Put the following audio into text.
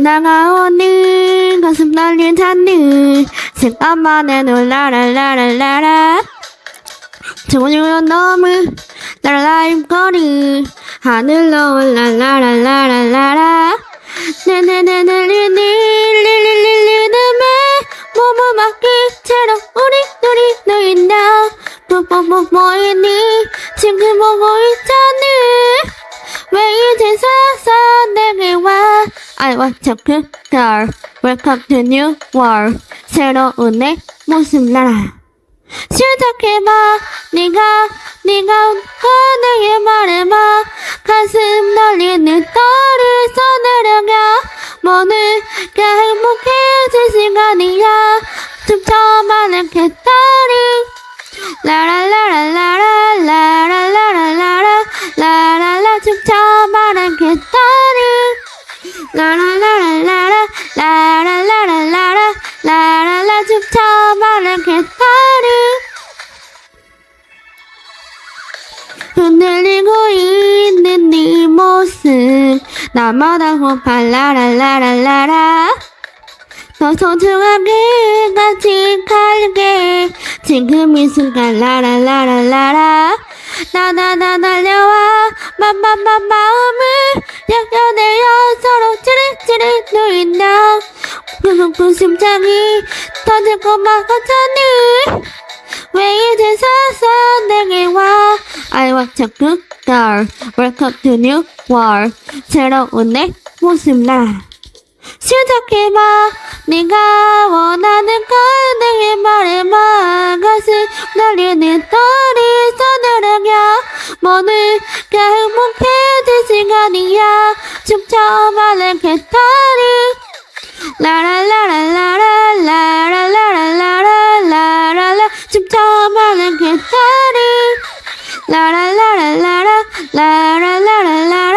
날아오는 가슴 날린 하늘 생각만에 놀라라라라라 저녁은 너무 날라임거리. 하늘로 올라라라라라라. 나나나나리리리리리리리나메 모모마 끝으로 우리 놀이 놀인다 뭐뭐뭐 뭐이니 지금 뭐고 있잖니 왜 이제서서 내게 와 I want to good girl Welcome to new world 새로운 내 모습 나라 시작해봐 네가 네가 온 모두가 행복해질 시간이야. 춤춰봐는 개딸이 라라라라라라 라라라라라라. 라라라 춤춰봐는 개딸이 라라라라라라. 라라라라라라. 라라라 춤춰봐는 개딸이 흔들리고 있는 네 모습 나마다 호팔 라라라라라라. 더 소중하게 간직할게. 지금 이 순간 라라라라라라. 나나나 날려와. 맘맘맘 마음을 약연해요 서로 찌릿찌릿 누인다. 그만큼 심장이 터질 것만 같잖니 To good girl Welcome to new world 새로운 내 모습 나. 시작해봐. 네가 원하는 걸 내게 말해봐 가슴 떨리는 떨이 서늘하게 모두가 행복해질 시간이야. 춤춰봐는 개털이. 라라라라라라 라라라라라라 춤춰봐는 개털이 라라라라라라 라라라라